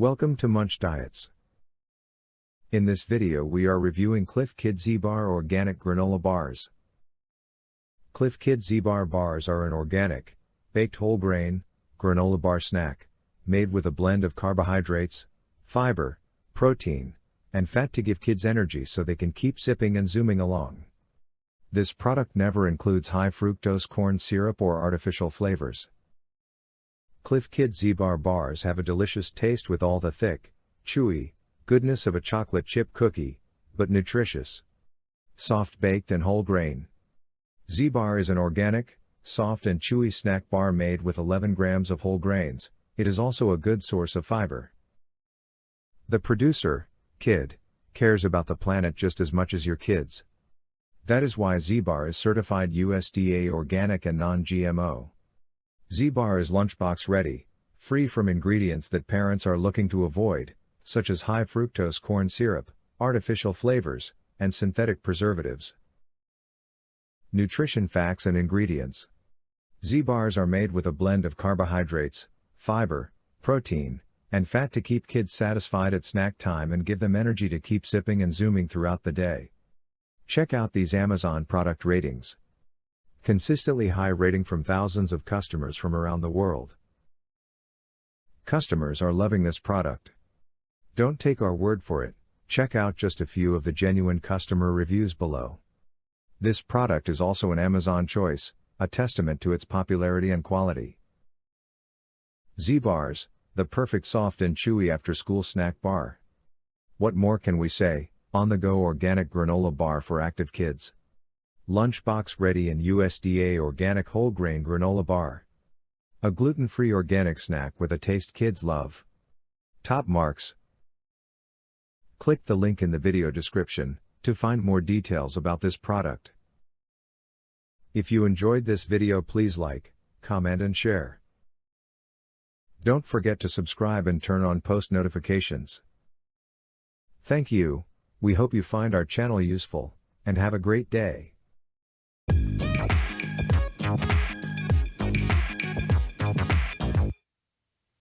Welcome to Munch Diets. In this video we are reviewing Clif Kid Z-Bar Organic Granola Bars. Clif Kid Z-Bar bars are an organic, baked whole grain, granola bar snack, made with a blend of carbohydrates, fiber, protein, and fat to give kids energy so they can keep sipping and zooming along. This product never includes high fructose corn syrup or artificial flavors. Clif Kid Z-Bar bars have a delicious taste with all the thick, chewy, goodness of a chocolate chip cookie, but nutritious. Soft baked and whole grain. Z-Bar is an organic, soft and chewy snack bar made with 11 grams of whole grains, it is also a good source of fiber. The producer, Kid, cares about the planet just as much as your kids. That is why Z-Bar is certified USDA organic and non-GMO. Z-Bar is lunchbox ready, free from ingredients that parents are looking to avoid, such as high fructose corn syrup, artificial flavors, and synthetic preservatives. Nutrition facts and ingredients. Z-bars are made with a blend of carbohydrates, fiber, protein, and fat to keep kids satisfied at snack time and give them energy to keep sipping and zooming throughout the day. Check out these Amazon product ratings. Consistently high rating from thousands of customers from around the world. Customers are loving this product. Don't take our word for it, check out just a few of the genuine customer reviews below. This product is also an Amazon choice, a testament to its popularity and quality. Z-Bars, the perfect soft and chewy after school snack bar. What more can we say, on the go organic granola bar for active kids. Lunchbox ready and USDA organic whole grain granola bar. A gluten free organic snack with a taste kids love. Top marks. Click the link in the video description to find more details about this product. If you enjoyed this video, please like, comment, and share. Don't forget to subscribe and turn on post notifications. Thank you, we hope you find our channel useful, and have a great day.